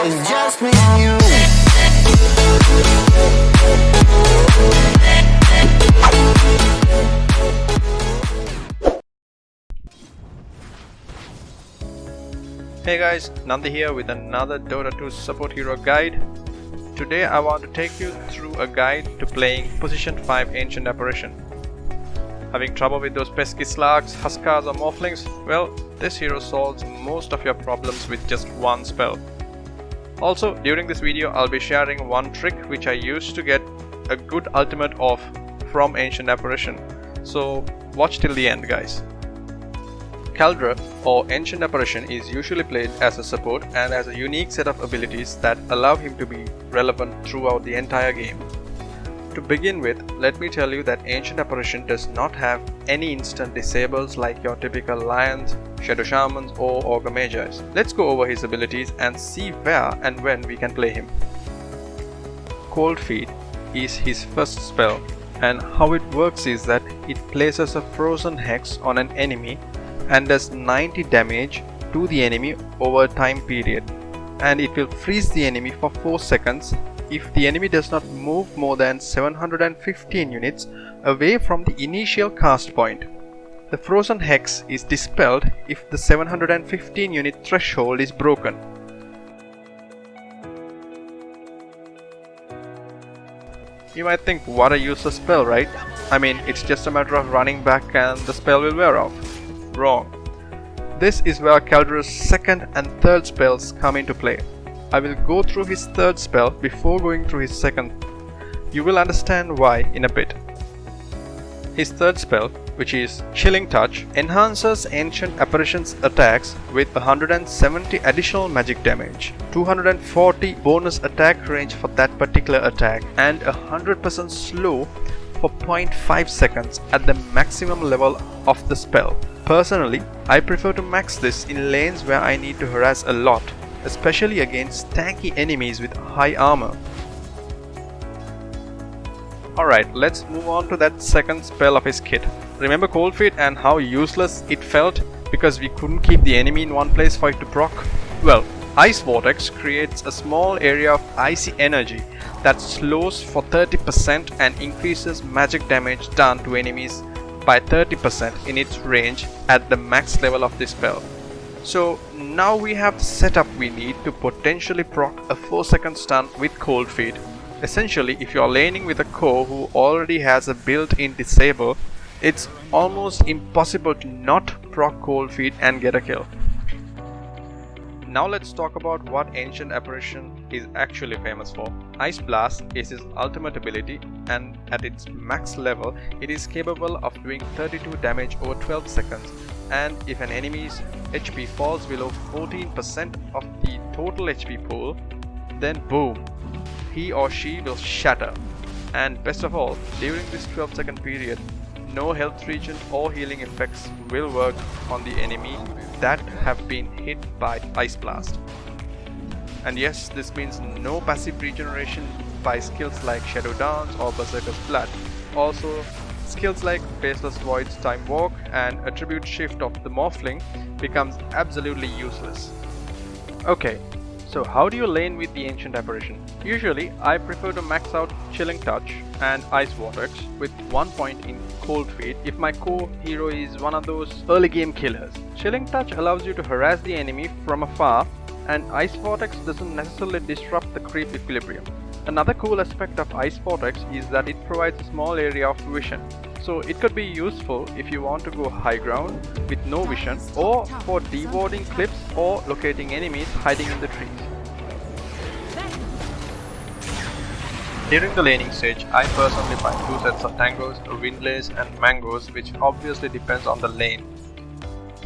It's just me and you Hey guys, Nandi here with another Dota 2 support hero guide. Today I want to take you through a guide to playing Position 5 Ancient Apparition. Having trouble with those pesky slugs, huskars or morphlings? Well, this hero solves most of your problems with just one spell. Also, during this video I'll be sharing one trick which I used to get a good ultimate off from Ancient Apparition. So watch till the end guys. Caldra or Ancient Apparition is usually played as a support and has a unique set of abilities that allow him to be relevant throughout the entire game. To begin with, let me tell you that Ancient Apparition does not have any instant disables like your typical Lions, Shadow Shamans or Ogre Magis. Let's go over his abilities and see where and when we can play him. Cold Feet is his first spell and how it works is that it places a frozen hex on an enemy and does 90 damage to the enemy over a time period and it will freeze the enemy for 4 seconds if the enemy does not move more than 715 units away from the initial cast point. The frozen hex is dispelled if the 715 unit threshold is broken. You might think what a useless spell right? I mean it's just a matter of running back and the spell will wear off. Wrong. This is where Caldra's second and third spells come into play. I will go through his third spell before going through his second. You will understand why in a bit. His third spell, which is Chilling Touch, enhances Ancient Apparition's attacks with 170 additional magic damage, 240 bonus attack range for that particular attack, and 100% slow for 0.5 seconds at the maximum level of the spell. Personally, I prefer to max this in lanes where I need to harass a lot, especially against tanky enemies with high armor. Alright, let's move on to that second spell of his kit. Remember Cold Feet and how useless it felt because we couldn't keep the enemy in one place for it to proc? Well, Ice Vortex creates a small area of icy energy that slows for 30% and increases magic damage done to enemies by 30% in its range at the max level of this spell. So now we have the setup we need to potentially proc a 4 second stun with Cold Feet. Essentially, if you are laning with a core who already has a built-in disable, it's almost impossible to not proc Cold Feet and get a kill. Now let's talk about what Ancient Apparition is actually famous for. Ice Blast is his ultimate ability and at its max level it is capable of doing 32 damage over 12 seconds and if an enemy's HP falls below 14% of the total HP pool then boom he or she will shatter and best of all during this 12 second period no health regen or healing effects will work on the enemy that have been hit by Ice Blast. And yes, this means no passive regeneration by skills like Shadow Dance or Berserker's Blood. Also, skills like Faceless Void's Time Walk and Attribute Shift of the Morphling becomes absolutely useless. Okay, so how do you lane with the Ancient Apparition? Usually, I prefer to max out Chilling Touch and Ice Vortex with one point in Cold Feet if my core hero is one of those early game killers. Chilling Touch allows you to harass the enemy from afar and Ice Vortex doesn't necessarily disrupt the creep equilibrium. Another cool aspect of Ice Vortex is that it provides a small area of vision. So it could be useful if you want to go high ground with no vision or for dewarding clips or locating enemies hiding in the trees. During the laning stage, I personally buy two sets of tangos, wind lace and mangoes which obviously depends on the lane.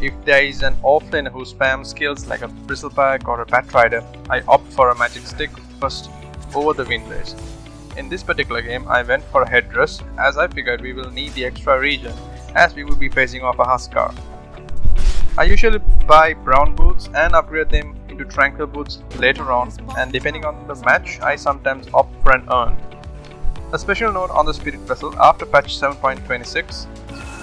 If there is an offlaner who spams skills like a bristleback or a batrider, I opt for a magic stick first over the wind lace. In this particular game, I went for a headdress as I figured we will need the extra regen as we will be facing off a Huskar. I usually buy brown boots and upgrade them into tranquil boots later on and depending on the match I sometimes opt for an urn. A special note on the spirit vessel after patch 7.26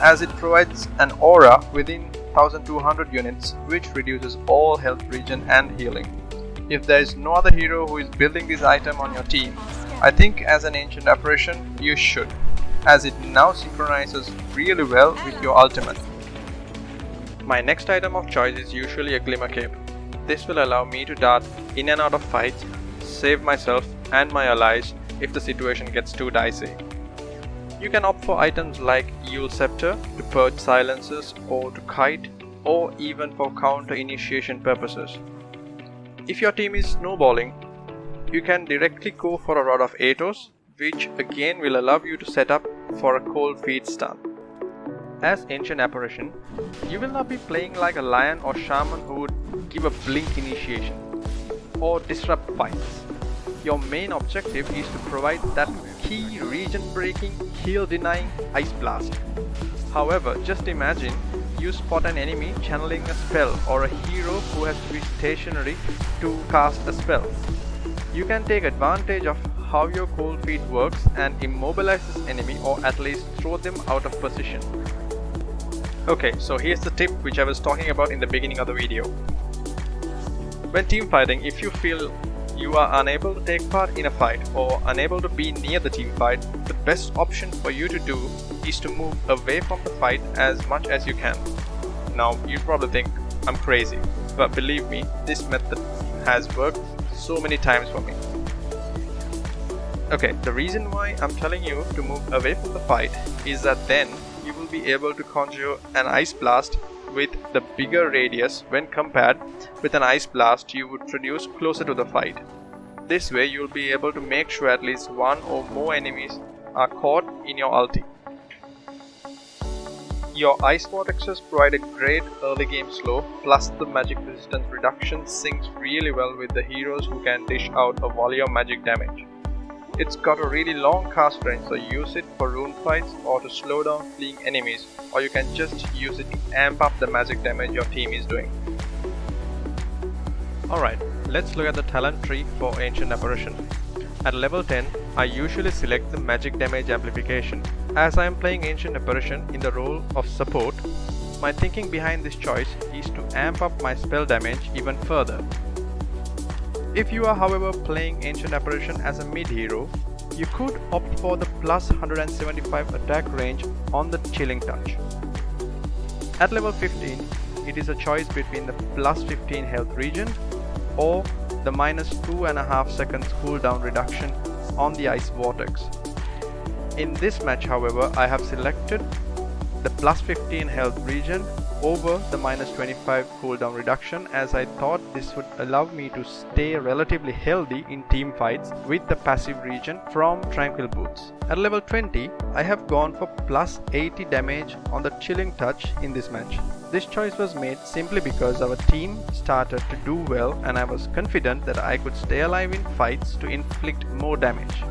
as it provides an aura within 1200 units which reduces all health regen and healing. If there is no other hero who is building this item on your team, I think as an ancient apparition you should, as it now synchronizes really well with your ultimate. My next item of choice is usually a Glimmer Cape. This will allow me to dart in and out of fights, save myself and my allies if the situation gets too dicey. You can opt for items like Eul's Scepter to purge silences or to kite or even for counter initiation purposes. If your team is snowballing, you can directly go for a Rod of Atos which again will allow you to set up for a cold feet stun. As Ancient Apparition, you will not be playing like a lion or shaman who would give a blink initiation or disrupt fights. Your main objective is to provide that key regen breaking, heal denying Ice Blast. However, just imagine you spot an enemy channeling a spell or a hero who has to be stationary to cast a spell. You can take advantage of how your cold feet works and immobilize this enemy or at least throw them out of position. Okay, so here's the tip which I was talking about in the beginning of the video. When team fighting, if you feel you are unable to take part in a fight or unable to be near the team fight, the best option for you to do is to move away from the fight as much as you can. Now, you probably think I'm crazy, but believe me, this method has worked so many times for me. Okay, the reason why I'm telling you to move away from the fight is that then you will be able to conjure an ice blast with the bigger radius when compared with an ice blast you would produce closer to the fight. This way you'll be able to make sure at least one or more enemies are caught in your ulti. Your ice vortexes provide a great early game slow plus the magic resistance reduction syncs really well with the heroes who can dish out a volley of magic damage. It's got a really long cast range so use it for rune fights or to slow down fleeing enemies or you can just use it to amp up the magic damage your team is doing. Alright, let's look at the talent tree for Ancient Apparition. At level 10, I usually select the magic damage amplification. As I am playing Ancient Apparition in the role of support, my thinking behind this choice is to amp up my spell damage even further. If you are however playing Ancient Apparition as a mid hero, you could opt for the plus 175 attack range on the Chilling Touch. At level 15, it is a choice between the plus 15 health regen or the minus 2.5 seconds cooldown reduction on the Ice Vortex. In this match however, I have selected the plus 15 health regen over the minus 25 cooldown reduction as I thought this would allow me to stay relatively healthy in team fights with the passive regen from Tranquil Boots. At level 20, I have gone for plus 80 damage on the Chilling Touch in this match. This choice was made simply because our team started to do well and I was confident that I could stay alive in fights to inflict more damage.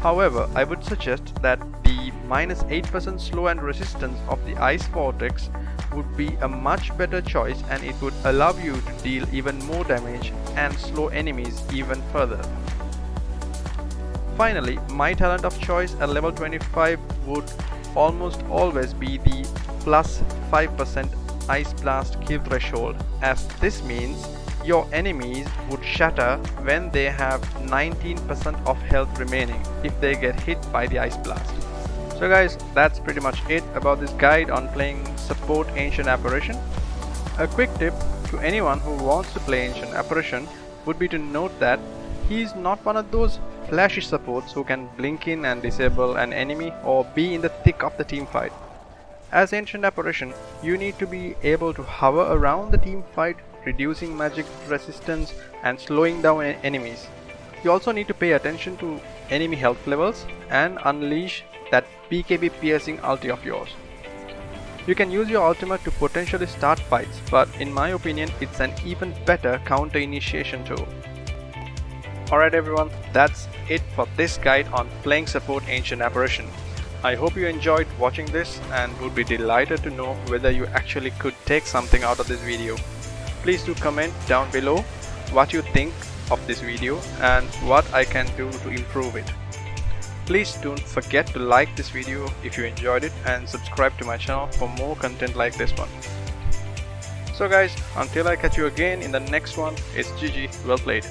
However, I would suggest that the minus 8% slow and resistance of the Ice Vortex would be a much better choice and it would allow you to deal even more damage and slow enemies even further. Finally, my talent of choice at level 25 would almost always be the plus 5% Ice Blast kill threshold as this means your enemies would shatter when they have 19% of health remaining if they get hit by the Ice Blast. So guys, that's pretty much it about this guide on playing support Ancient Apparition. A quick tip to anyone who wants to play Ancient Apparition would be to note that he is not one of those flashy supports who can blink in and disable an enemy or be in the thick of the team fight. As Ancient Apparition, you need to be able to hover around the team fight, reducing magic resistance and slowing down enemies. You also need to pay attention to enemy health levels and unleash that BKB piercing ulti of yours. You can use your ultimate to potentially start fights, but in my opinion it's an even better counter initiation tool. Alright everyone, that's it for this guide on playing support Ancient Apparition. I hope you enjoyed watching this and would be delighted to know whether you actually could take something out of this video. Please do comment down below what you think of this video and what I can do to improve it. Please don't forget to like this video if you enjoyed it and subscribe to my channel for more content like this one. So guys, until I catch you again in the next one, it's GG, well played.